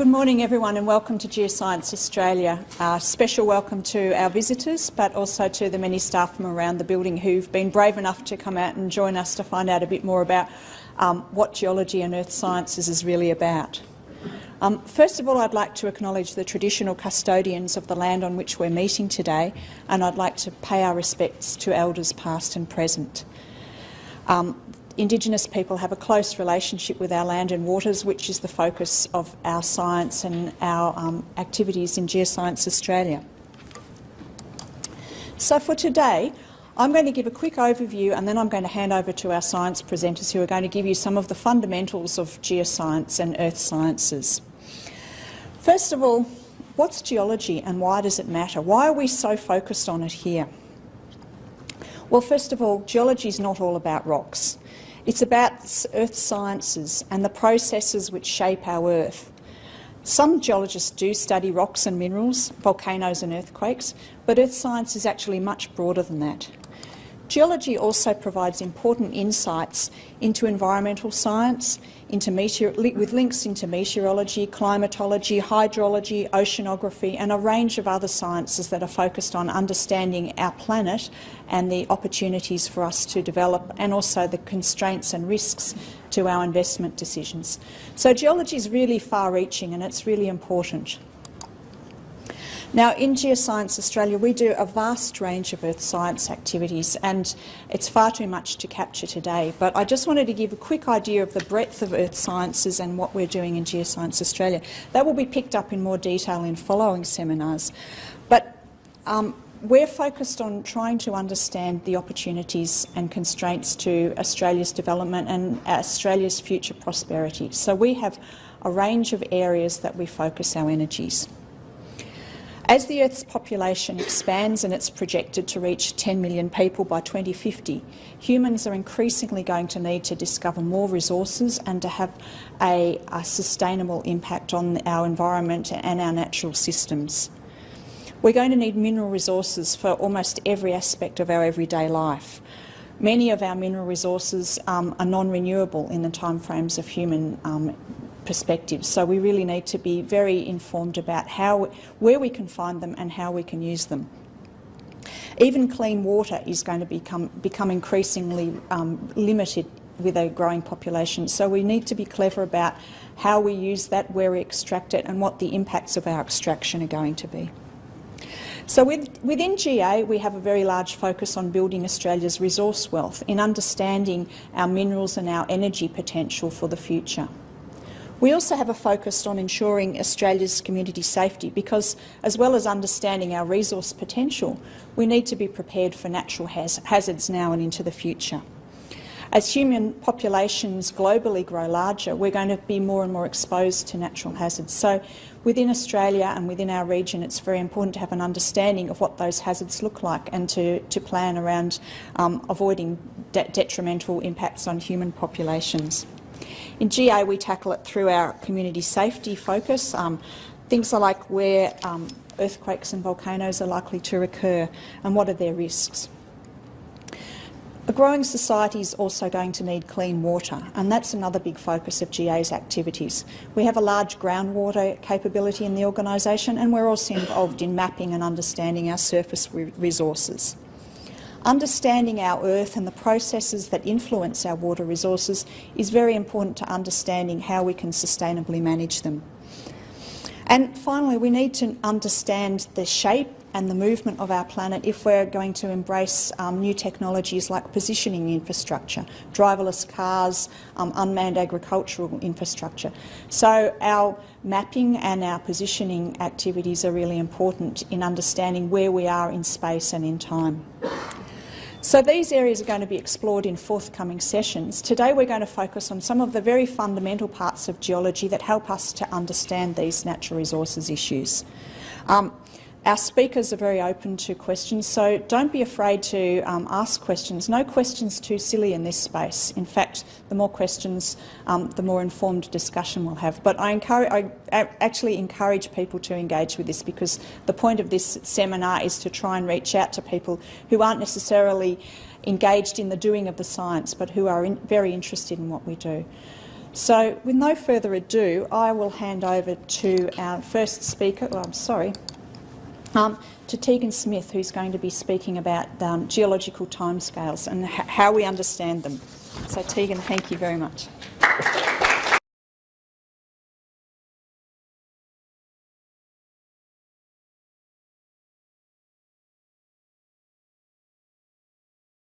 Good morning everyone and welcome to Geoscience Australia. Uh, special welcome to our visitors but also to the many staff from around the building who've been brave enough to come out and join us to find out a bit more about um, what geology and earth sciences is really about. Um, first of all, I'd like to acknowledge the traditional custodians of the land on which we're meeting today and I'd like to pay our respects to elders past and present. Um, Indigenous people have a close relationship with our land and waters, which is the focus of our science and our um, activities in Geoscience Australia. So for today, I'm going to give a quick overview and then I'm going to hand over to our science presenters who are going to give you some of the fundamentals of geoscience and earth sciences. First of all, what's geology and why does it matter? Why are we so focused on it here? Well, first of all, geology is not all about rocks. It's about earth sciences and the processes which shape our Earth. Some geologists do study rocks and minerals, volcanoes and earthquakes, but earth science is actually much broader than that. Geology also provides important insights into environmental science, into with links into meteorology, climatology, hydrology, oceanography and a range of other sciences that are focused on understanding our planet and the opportunities for us to develop and also the constraints and risks to our investment decisions. So geology is really far-reaching and it's really important. Now, in Geoscience Australia, we do a vast range of earth science activities, and it's far too much to capture today. But I just wanted to give a quick idea of the breadth of earth sciences and what we're doing in Geoscience Australia. That will be picked up in more detail in following seminars. But um, we're focused on trying to understand the opportunities and constraints to Australia's development and Australia's future prosperity. So we have a range of areas that we focus our energies. As the Earth's population expands and it's projected to reach 10 million people by 2050, humans are increasingly going to need to discover more resources and to have a, a sustainable impact on our environment and our natural systems. We're going to need mineral resources for almost every aspect of our everyday life. Many of our mineral resources um, are non-renewable in the timeframes of human um, perspectives. So we really need to be very informed about how, where we can find them and how we can use them. Even clean water is going to become, become increasingly um, limited with a growing population. So we need to be clever about how we use that, where we extract it and what the impacts of our extraction are going to be. So with, within GA, we have a very large focus on building Australia's resource wealth in understanding our minerals and our energy potential for the future. We also have a focus on ensuring Australia's community safety because, as well as understanding our resource potential, we need to be prepared for natural hazards now and into the future. As human populations globally grow larger, we're going to be more and more exposed to natural hazards. So within Australia and within our region, it's very important to have an understanding of what those hazards look like and to, to plan around um, avoiding de detrimental impacts on human populations. In GA, we tackle it through our community safety focus. Um, things are like where um, earthquakes and volcanoes are likely to occur and what are their risks. A growing society is also going to need clean water, and that's another big focus of GA's activities. We have a large groundwater capability in the organisation, and we're also involved in mapping and understanding our surface re resources. Understanding our earth and the processes that influence our water resources is very important to understanding how we can sustainably manage them. And finally, we need to understand the shape and the movement of our planet if we're going to embrace um, new technologies like positioning infrastructure, driverless cars, um, unmanned agricultural infrastructure. So our mapping and our positioning activities are really important in understanding where we are in space and in time. So these areas are going to be explored in forthcoming sessions. Today we're going to focus on some of the very fundamental parts of geology that help us to understand these natural resources issues. Um, our speakers are very open to questions, so don't be afraid to um, ask questions. No questions too silly in this space. In fact, the more questions, um, the more informed discussion we'll have. But I, encourage, I actually encourage people to engage with this because the point of this seminar is to try and reach out to people who aren't necessarily engaged in the doing of the science, but who are in, very interested in what we do. So with no further ado, I will hand over to our first speaker, oh, I'm sorry, um, to Tegan Smith, who's going to be speaking about um, geological timescales and how we understand them. So Tegan, thank you very much.